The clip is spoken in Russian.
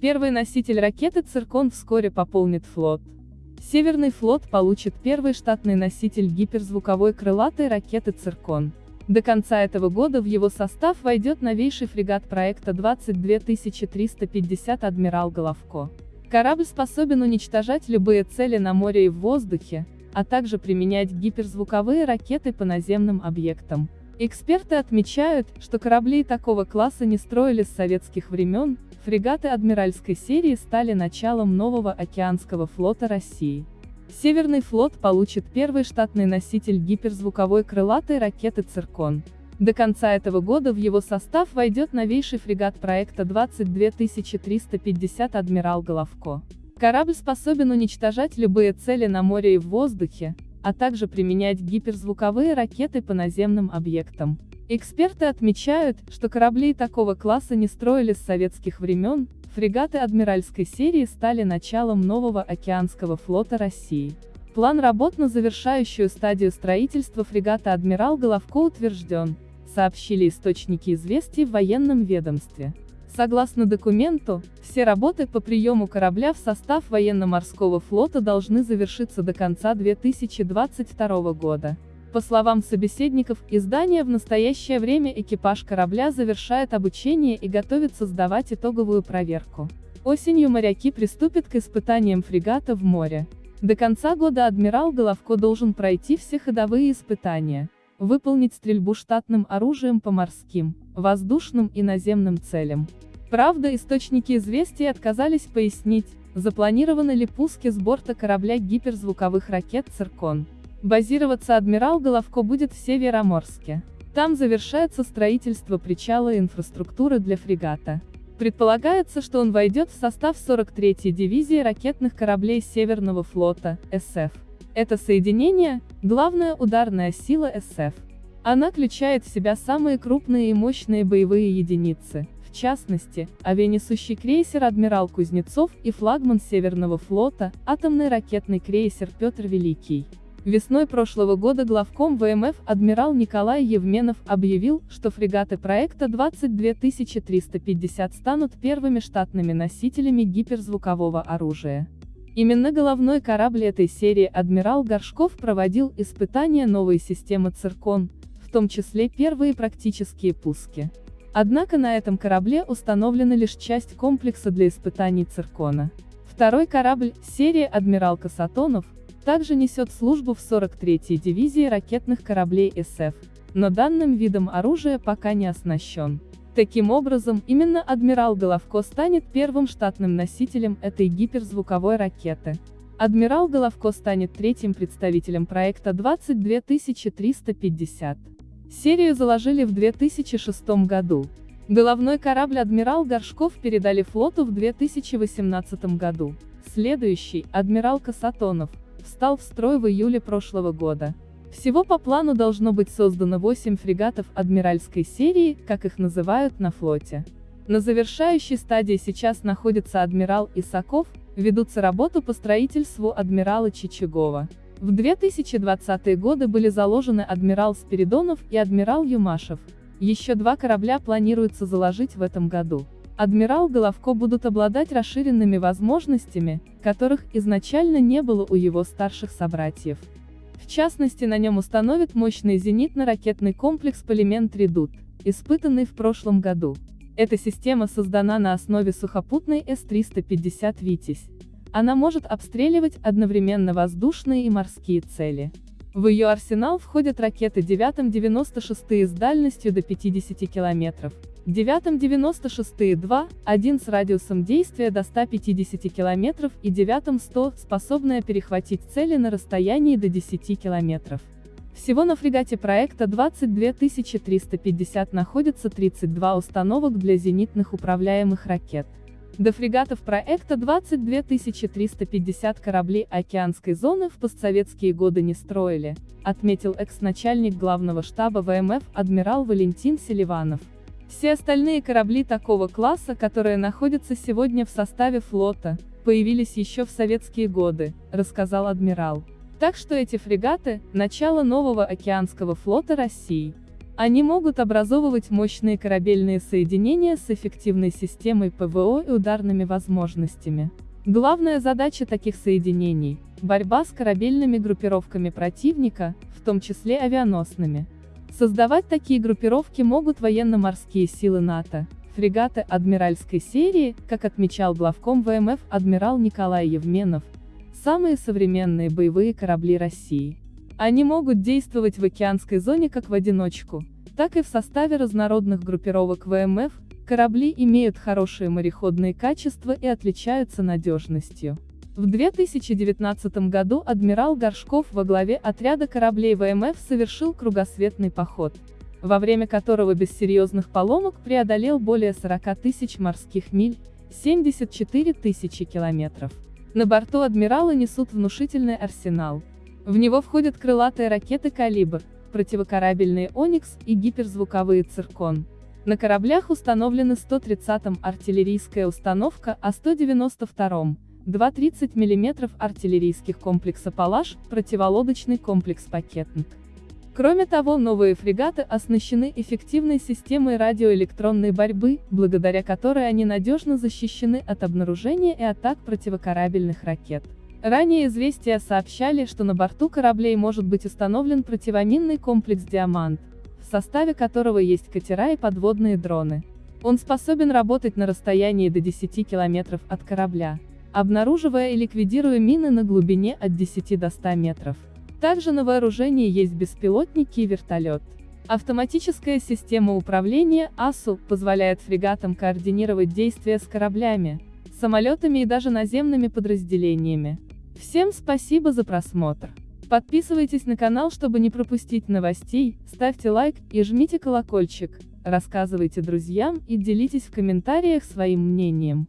Первый носитель ракеты «Циркон» вскоре пополнит флот. Северный флот получит первый штатный носитель гиперзвуковой крылатой ракеты «Циркон». До конца этого года в его состав войдет новейший фрегат проекта 22350 «Адмирал Головко». Корабль способен уничтожать любые цели на море и в воздухе, а также применять гиперзвуковые ракеты по наземным объектам. Эксперты отмечают, что корабли такого класса не строили с советских времен, фрегаты адмиральской серии стали началом нового океанского флота России. Северный флот получит первый штатный носитель гиперзвуковой крылатой ракеты «Циркон». До конца этого года в его состав войдет новейший фрегат проекта 22350 «Адмирал Головко». Корабль способен уничтожать любые цели на море и в воздухе, а также применять гиперзвуковые ракеты по наземным объектам. Эксперты отмечают, что корабли такого класса не строили с советских времен, фрегаты адмиральской серии стали началом нового океанского флота России. План работ на завершающую стадию строительства фрегата «Адмирал Головко» утвержден, сообщили источники известий в военном ведомстве. Согласно документу, все работы по приему корабля в состав военно-морского флота должны завершиться до конца 2022 года. По словам собеседников издания в настоящее время экипаж корабля завершает обучение и готовится сдавать итоговую проверку. Осенью моряки приступят к испытаниям фрегата в море. До конца года адмирал Головко должен пройти все ходовые испытания, выполнить стрельбу штатным оружием по морским, воздушным и наземным целям. Правда, источники известий отказались пояснить, запланированы ли пуски с борта корабля гиперзвуковых ракет «Циркон». Базироваться адмирал Головко будет в Североморске. Там завершается строительство причала и инфраструктуры для фрегата. Предполагается, что он войдет в состав 43-й дивизии ракетных кораблей Северного флота, СФ. Это соединение – главная ударная сила СФ. Она включает в себя самые крупные и мощные боевые единицы, в частности, авианесущий крейсер «Адмирал Кузнецов» и флагман Северного флота, атомный ракетный крейсер «Петр Великий». Весной прошлого года главком ВМФ адмирал Николай Евменов объявил, что фрегаты проекта 22350 станут первыми штатными носителями гиперзвукового оружия. Именно головной корабль этой серии адмирал Горшков проводил испытания новой системы «Циркон», в том числе первые практические пуски. Однако на этом корабле установлена лишь часть комплекса для испытаний циркона. Второй корабль, серии «Адмирал Касатонов», также несет службу в 43-й дивизии ракетных кораблей СФ, но данным видом оружия пока не оснащен. Таким образом, именно адмирал Головко станет первым штатным носителем этой гиперзвуковой ракеты. Адмирал Головко станет третьим представителем проекта 22350. Серию заложили в 2006 году. Головной корабль «Адмирал Горшков» передали флоту в 2018 году. Следующий, «Адмирал Касатонов», встал в строй в июле прошлого года. Всего по плану должно быть создано 8 фрегатов адмиральской серии, как их называют на флоте. На завершающей стадии сейчас находится адмирал Исаков, ведутся работы по строительству адмирала Чичагова. В 2020-е годы были заложены адмирал Спиридонов и адмирал Юмашев. Еще два корабля планируется заложить в этом году. Адмирал Головко будут обладать расширенными возможностями, которых изначально не было у его старших собратьев. В частности на нем установят мощный зенитно-ракетный комплекс «Полимент Редут», испытанный в прошлом году. Эта система создана на основе сухопутной С-350 «Витязь». Она может обстреливать одновременно воздушные и морские цели. В ее арсенал входят ракеты 9-96 с дальностью до 50 км, 9-96-2, 1 с радиусом действия до 150 км и 9-100, способная перехватить цели на расстоянии до 10 км. Всего на фрегате проекта 22350 находится 32 установок для зенитных управляемых ракет. До фрегатов проекта 22350 кораблей океанской зоны в постсоветские годы не строили, отметил экс-начальник главного штаба ВМФ адмирал Валентин Селиванов. Все остальные корабли такого класса, которые находятся сегодня в составе флота, появились еще в советские годы, рассказал адмирал. Так что эти фрегаты – начало нового океанского флота России. Они могут образовывать мощные корабельные соединения с эффективной системой ПВО и ударными возможностями. Главная задача таких соединений – борьба с корабельными группировками противника, в том числе авианосными. Создавать такие группировки могут военно-морские силы НАТО, фрегаты адмиральской серии, как отмечал главком ВМФ адмирал Николай Евменов, самые современные боевые корабли России. Они могут действовать в океанской зоне как в одиночку, так и в составе разнородных группировок ВМФ, корабли имеют хорошие мореходные качества и отличаются надежностью. В 2019 году адмирал Горшков во главе отряда кораблей ВМФ совершил кругосветный поход, во время которого без серьезных поломок преодолел более 40 тысяч морских миль, 74 тысячи километров. На борту адмирала несут внушительный арсенал. В него входят крылатые ракеты «Калибр», противокорабельные «Оникс» и гиперзвуковые «Циркон». На кораблях установлены 130-м артиллерийская установка, а 192-м 2,30 мм артиллерийских комплекса «Палаш», противолодочный комплекс «Пакетник». Кроме того, новые фрегаты оснащены эффективной системой радиоэлектронной борьбы, благодаря которой они надежно защищены от обнаружения и атак противокорабельных ракет. Ранее известия сообщали, что на борту кораблей может быть установлен противоминный комплекс «Диамант», в составе которого есть катера и подводные дроны. Он способен работать на расстоянии до 10 километров от корабля, обнаруживая и ликвидируя мины на глубине от 10 до 100 метров. Также на вооружении есть беспилотники и вертолет. Автоматическая система управления АСУ позволяет фрегатам координировать действия с кораблями, самолетами и даже наземными подразделениями. Всем спасибо за просмотр. Подписывайтесь на канал, чтобы не пропустить новостей, ставьте лайк и жмите колокольчик, рассказывайте друзьям и делитесь в комментариях своим мнением.